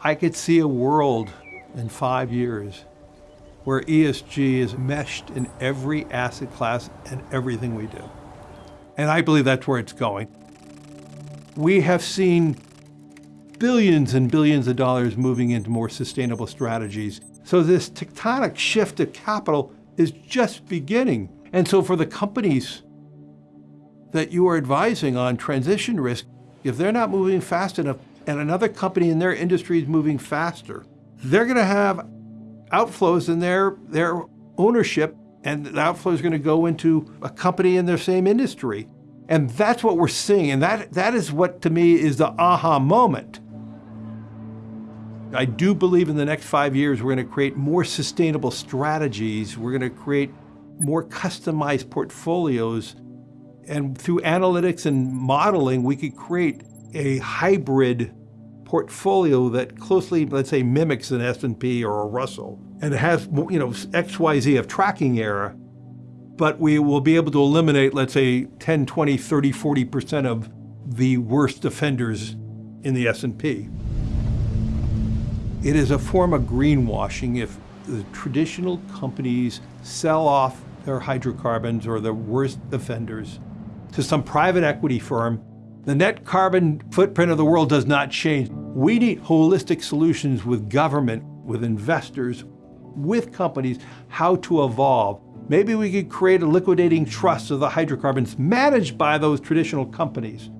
I could see a world in five years where ESG is meshed in every asset class and everything we do. And I believe that's where it's going. We have seen billions and billions of dollars moving into more sustainable strategies. So this tectonic shift of capital is just beginning. And so for the companies that you are advising on transition risk, if they're not moving fast enough and another company in their industry is moving faster, they're going to have outflows in their, their ownership and the outflow is going to go into a company in their same industry. And that's what we're seeing. And that, that is what, to me, is the aha moment. I do believe in the next five years, we're going to create more sustainable strategies. We're going to create more customized portfolios. And through analytics and modeling, we could create a hybrid portfolio that closely, let's say, mimics an S&P or a Russell. And it has, you know, XYZ of tracking error, but we will be able to eliminate, let's say, 10, 20, 30, 40% of the worst offenders in the S&P. It is a form of greenwashing if the traditional companies sell off their hydrocarbons or the worst offenders to some private equity firm. The net carbon footprint of the world does not change. We need holistic solutions with government, with investors, with companies, how to evolve. Maybe we could create a liquidating trust of the hydrocarbons managed by those traditional companies.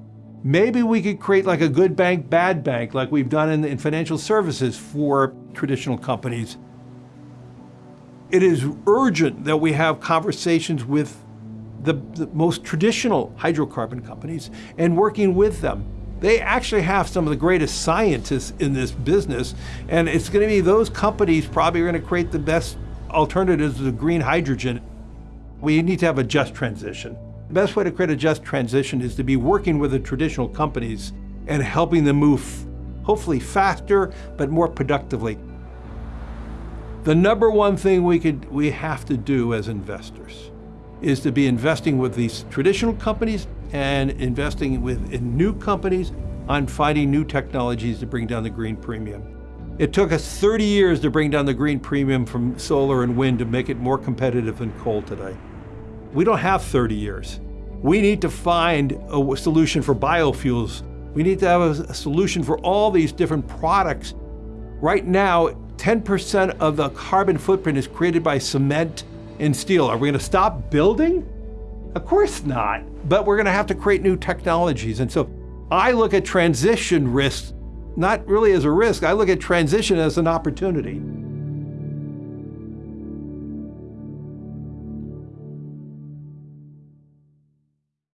Maybe we could create like a good bank, bad bank, like we've done in, in financial services for traditional companies. It is urgent that we have conversations with the, the most traditional hydrocarbon companies and working with them. They actually have some of the greatest scientists in this business, and it's going to be those companies probably are going to create the best alternatives to green hydrogen. We need to have a just transition. The best way to create a just transition is to be working with the traditional companies and helping them move hopefully faster, but more productively. The number one thing we, could, we have to do as investors is to be investing with these traditional companies and investing with in new companies on finding new technologies to bring down the green premium. It took us 30 years to bring down the green premium from solar and wind to make it more competitive than coal today. We don't have 30 years. We need to find a solution for biofuels. We need to have a, solution for all these different products. Right now, 10% of the carbon footprint is created by cement and steel. Are we going to stop building? Of course not. But we're going to have to create new technologies. And so I look at transition risks not really as a risk. I look at transition as an opportunity.